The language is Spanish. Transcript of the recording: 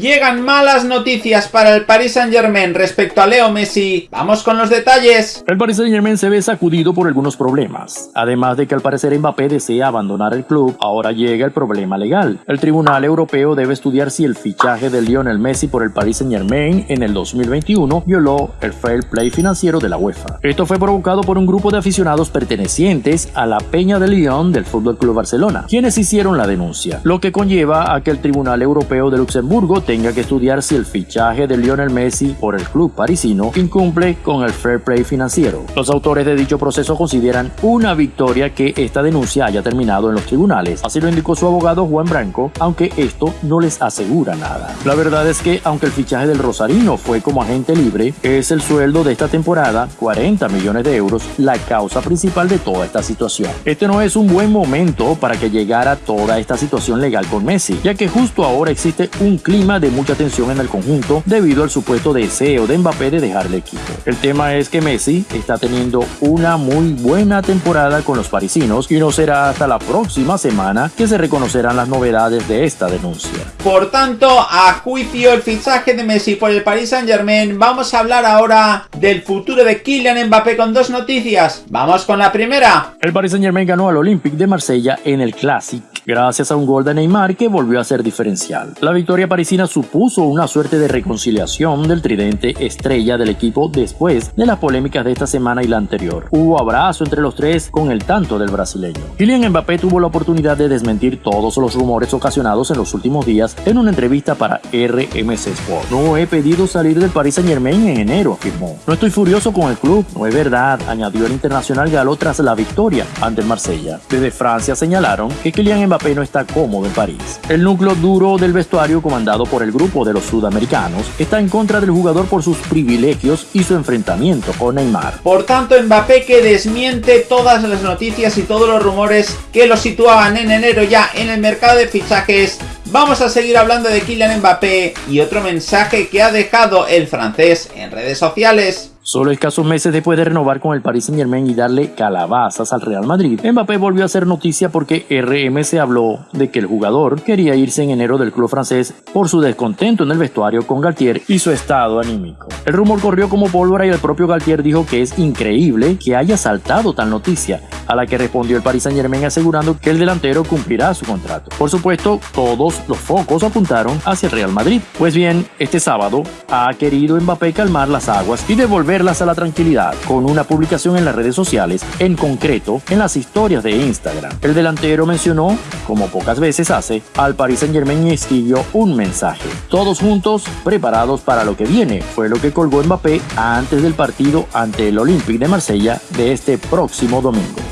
Llegan malas noticias para el Paris Saint Germain respecto a Leo Messi. Vamos con los detalles. El Paris Saint Germain se ve sacudido por algunos problemas. Además de que al parecer Mbappé desea abandonar el club, ahora llega el problema legal. El Tribunal Europeo debe estudiar si el fichaje de Lionel Messi por el Paris Saint Germain en el 2021 violó el fair play financiero de la UEFA. Esto fue provocado por un grupo de aficionados pertenecientes a la Peña de Lyon del Fútbol Club Barcelona, quienes hicieron la denuncia, lo que conlleva a que el Tribunal Europeo de Luxemburgo tenga que estudiar si el fichaje de Lionel Messi por el club parisino incumple con el fair play financiero. Los autores de dicho proceso consideran una victoria que esta denuncia haya terminado en los tribunales, así lo indicó su abogado Juan Branco, aunque esto no les asegura nada. La verdad es que aunque el fichaje del Rosarino fue como agente libre, es el sueldo de esta temporada, 40 millones de euros, la causa principal de toda esta situación. Este no es un buen momento para que llegara toda esta situación legal con Messi, ya que justo ahora existe un clima de mucha tensión en el conjunto debido al supuesto deseo de Mbappé de dejar el equipo. El tema es que Messi está teniendo una muy buena temporada con los parisinos y no será hasta la próxima semana que se reconocerán las novedades de esta denuncia. Por tanto, a juicio el fichaje de Messi por el Paris Saint Germain, vamos a hablar ahora del futuro de Kylian Mbappé con dos noticias. Vamos con la primera. El Paris Saint Germain ganó al Olympique de Marsella en el Classic gracias a un gol de Neymar que volvió a ser diferencial. La victoria parisina supuso una suerte de reconciliación del tridente estrella del equipo después de las polémicas de esta semana y la anterior. Hubo abrazo entre los tres con el tanto del brasileño. Kylian Mbappé tuvo la oportunidad de desmentir todos los rumores ocasionados en los últimos días en una entrevista para RMC Sport. No he pedido salir del Paris Saint Germain en enero, afirmó. No estoy furioso con el club, no es verdad, añadió el internacional galo tras la victoria ante el Marsella. Desde Francia señalaron que Kylian Mbappé no está cómodo en París. El núcleo duro del vestuario comandado por el grupo de los sudamericanos está en contra del jugador por sus privilegios y su enfrentamiento con Neymar. Por tanto, Mbappé que desmiente todas las noticias y todos los rumores que lo situaban en enero ya en el mercado de fichajes Vamos a seguir hablando de Kylian Mbappé y otro mensaje que ha dejado el francés en redes sociales. Solo escasos meses después de renovar con el Paris Saint Germain y darle calabazas al Real Madrid, Mbappé volvió a hacer noticia porque RMC habló de que el jugador quería irse en enero del club francés por su descontento en el vestuario con Galtier y su estado anímico. El rumor corrió como pólvora y el propio Galtier dijo que es increíble que haya saltado tal noticia, a la que respondió el Paris Saint Germain asegurando que el delantero cumplirá su contrato. Por supuesto, todos los focos apuntaron hacia el Real Madrid. Pues bien, este sábado ha querido Mbappé calmar las aguas y devolverlas a la tranquilidad con una publicación en las redes sociales, en concreto en las historias de Instagram. El delantero mencionó, como pocas veces hace, al Paris Saint Germain y escribió un mensaje. Todos juntos, preparados para lo que viene, fue lo que colgó Mbappé antes del partido ante el Olympique de Marsella de este próximo domingo.